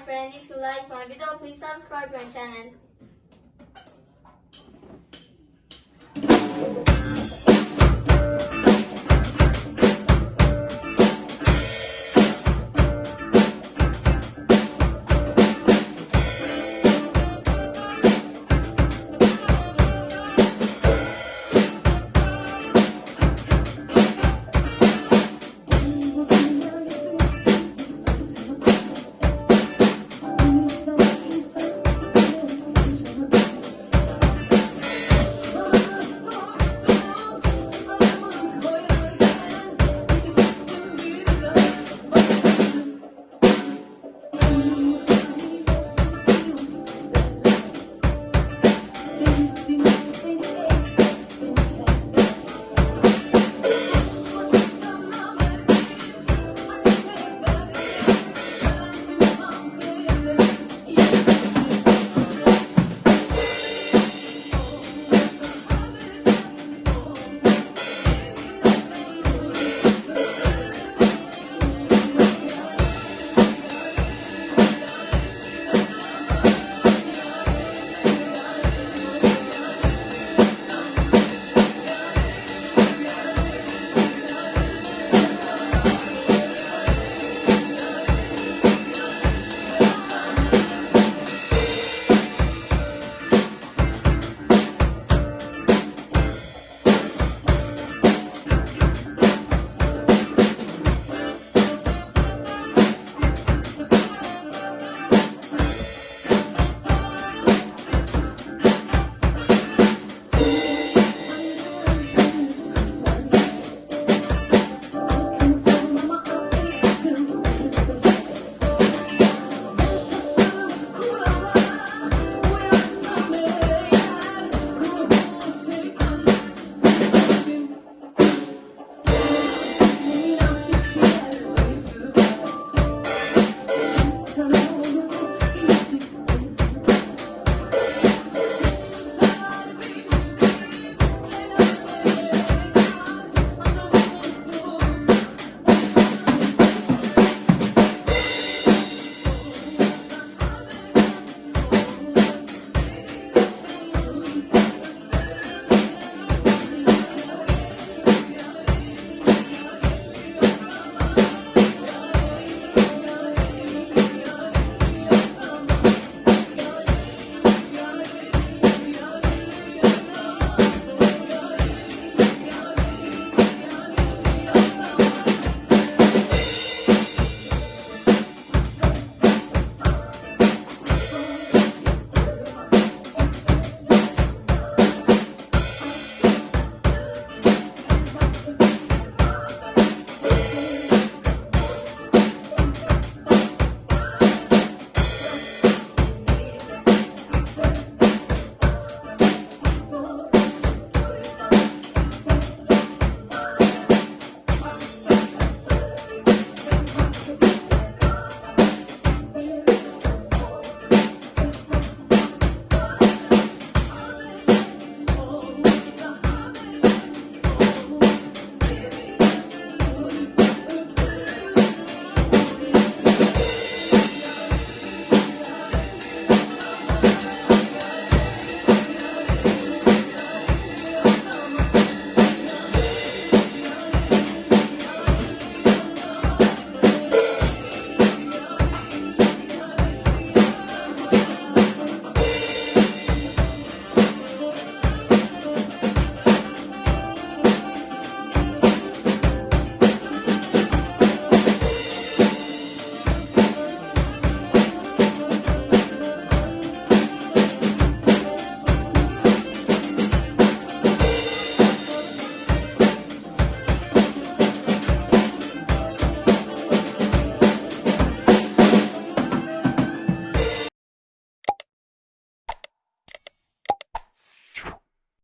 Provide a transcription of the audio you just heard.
friend. If you like my video, please subscribe my channel.